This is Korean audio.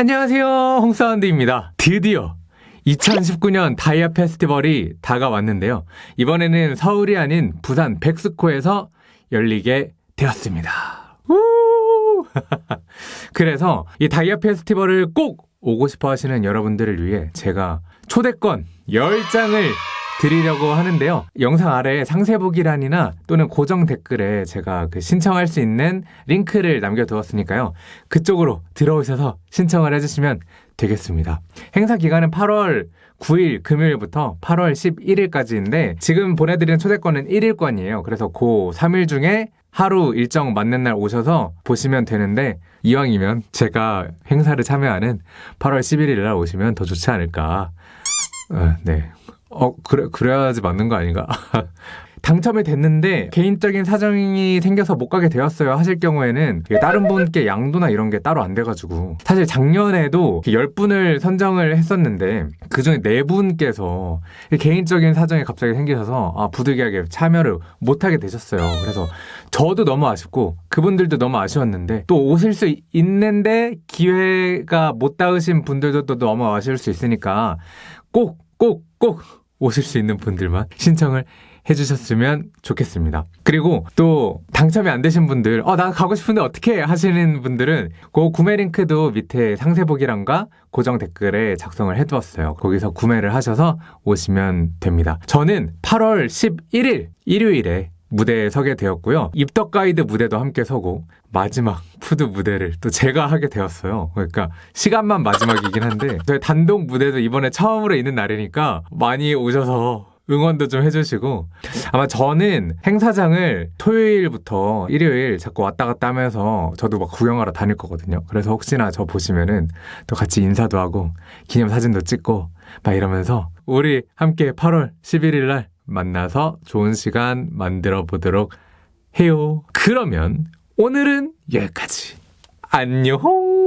안녕하세요. 홍사운드입니다. 드디어 2019년 다이아 페스티벌이 다가왔는데요. 이번에는 서울이 아닌 부산 백스코에서 열리게 되었습니다. 우! 그래서 이 다이아 페스티벌을 꼭 오고 싶어 하시는 여러분들을 위해 제가 초대권 10장을 드리려고 하는데요. 영상 아래 상세 보기란이나 또는 고정 댓글에 제가 그 신청할 수 있는 링크를 남겨두었으니까요. 그쪽으로 들어오셔서 신청을 해주시면 되겠습니다. 행사 기간은 8월 9일 금요일부터 8월 11일까지인데 지금 보내드리는 초대권은 1일권이에요. 그래서 그 3일 중에 하루 일정 맞는 날 오셔서 보시면 되는데 이왕이면 제가 행사를 참여하는 8월 11일 날 오시면 더 좋지 않을까. 어, 네. 어, 그래, 그래야지 맞는 거 아닌가? 당첨이 됐는데 개인적인 사정이 생겨서 못 가게 되었어요 하실 경우에는 다른 분께 양도나 이런 게 따로 안 돼가지고 사실 작년에도 10분을 선정을 했었는데 그 중에 4분께서 개인적인 사정이 갑자기 생기셔서 아, 부득이하게 참여를 못하게 되셨어요 그래서 저도 너무 아쉽고 그분들도 너무 아쉬웠는데 또 오실 수 있는데 기회가 못 닿으신 분들도 또 너무 아쉬울 수 있으니까 꼭 꼭, 꼭 오실 수 있는 분들만 신청을 해주셨으면 좋겠습니다. 그리고 또 당첨이 안 되신 분들, 어, 나 가고 싶은데 어떻게 하시는 분들은 그 구매 링크도 밑에 상세 보기란과 고정 댓글에 작성을 해두었어요. 거기서 구매를 하셔서 오시면 됩니다. 저는 8월 11일 일요일에 무대에 서게 되었고요. 입덕 가이드 무대도 함께 서고 마지막 푸드 무대를 또 제가 하게 되었어요. 그러니까 시간만 마지막이긴 한데 저희 단독 무대도 이번에 처음으로 있는 날이니까 많이 오셔서 응원도 좀 해주시고 아마 저는 행사장을 토요일부터 일요일 자꾸 왔다 갔다 하면서 저도 막 구경하러 다닐 거거든요. 그래서 혹시나 저 보시면은 또 같이 인사도 하고 기념사진도 찍고 막 이러면서 우리 함께 8월 11일 날 만나서 좋은 시간 만들어 보도록 해요. 그러면 오늘은 여기까지. 안녕!